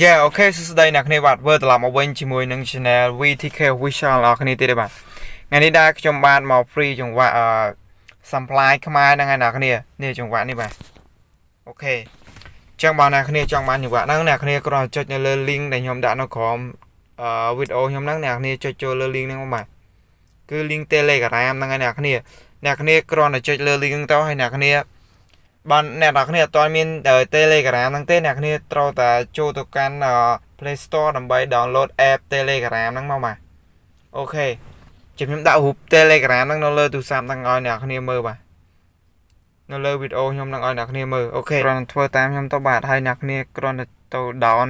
Yeah អូខេសួស្តីអ្នកគ្នាបាទធ្វើត្រឡប់មកវិញជាមួយនឹង Channel VTK Official អ្នកគ្នាទៀតទេបាទថ្ងៃនេះដែរខ្ញុំបានមក free ចង្វាក់អឺ supply ខ្មែរហ្នឹងហើយអ្នកគ្នានេះចង្វាក់នេះបាទ okay ចឹងបងអ្នកគ្នាចង់បានចង្វាក់ហ្នឹងអ្នកគ្នាគ្រាន់តែចុចនៅលើ link ដែលខ្ញុំដាក់នៅក្រោមអឺវីដេអូខ្ញុំហ្នឹងអ្នកគ្នាចុចចូលលើ link ហ្នឹងមកបាទគឺ link Telegram ហ្នឹងហើយអ្នកគ្នាអ្នកគ្នាគ្រាន់តែចុចលើ link ហ្នឹងទៅហើយអ្នកគ្នា បានអ្នកនរគ្នាអត់ទាន់មាន Telegram ហ្នឹងទេអ្នកគ្នាត្រូវតែចូលទៅកាន់ Play Store ដើម្បី download app Telegram ហ្នឹងមកបាទអូខេជំខ្ញុំដាក់រូប Telegram ហ្នឹងនៅលើទូរស័ព្ទហ្នឹងឲ្យអ្នកគ្នាមើលបាទនៅលើវីដេអូខ្ញុំហ្នឹងឲ្យអ្នកគ្នាមើលអូខេគ្រាន់តែធ្វើតាមខ្ញុំទៅបាទហើយអ្នកគ្នាគ្រាន់តែទៅ down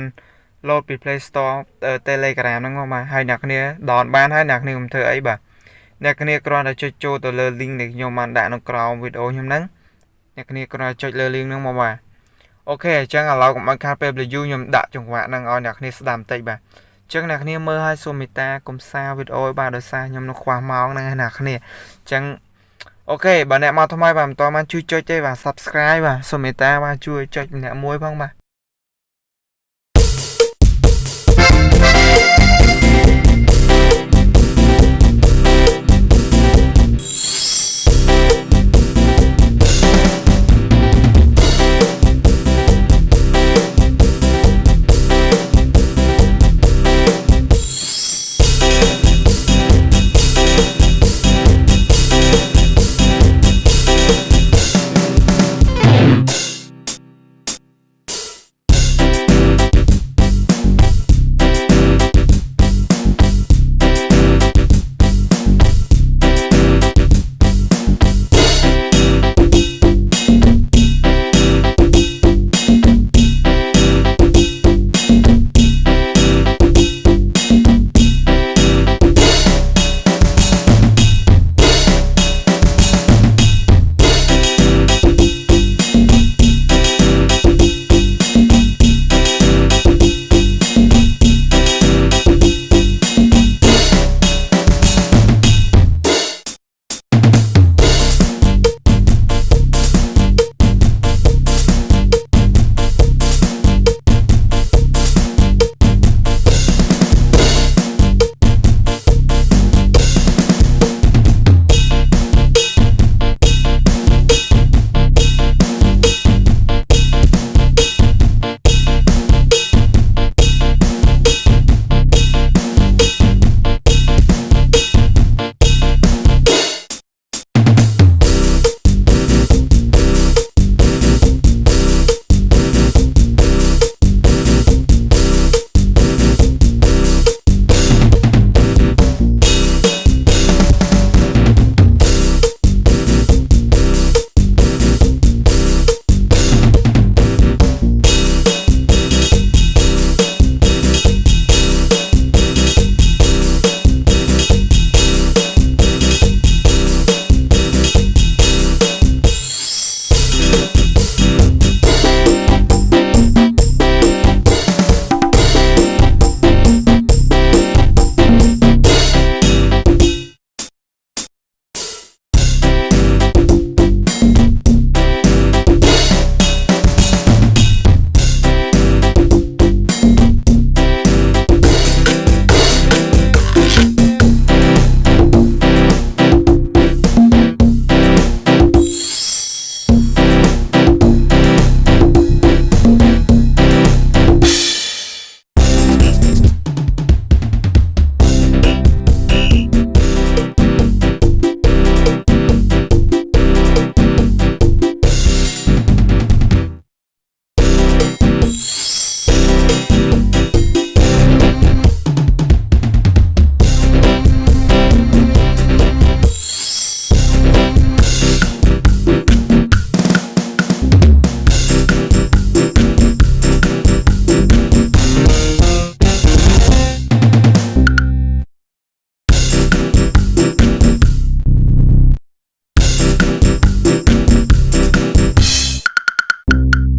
ឡូតពី Play Store Telegram ហ្នឹងមកបាទហើយអ្នកគ្នា down បានហើយអ្នកគ្នាកុំធ្វើអីបាទអ្នកគ្នាគ្រាន់តែចុចចូលទៅលើ link ដែលខ្ញុំបានដាក់នៅក្រោមវីដេអូខ្ញុំហ្នឹង អ្នកគ្នាគ្រាន់តែចុចលើ link ហ្នឹងមកបាទអូខេអញ្ចឹងឥឡូវកុំឲ្យខាតពេល review ខ្ញុំដាក់ចង្វាក់ហ្នឹងឲ្យអ្នកគ្នាស្ដាប់បន្តិចបាទអញ្ចឹងអ្នកគ្នាមើលឲ្យសូមមេត្តាកុំសារវីដេអូឲ្យបាទដោយសារខ្ញុំនៅខ្វះម៉ោងហ្នឹងឯអ្នកគ្នាអញ្ចឹងអូខេបើអ្នកមកថ្មីបាទមិនតបានជួយចុចទេបាទ Subscribe បាទសូមមេត្តាបាទជួយចុចម្នាក់មួយផងបាទ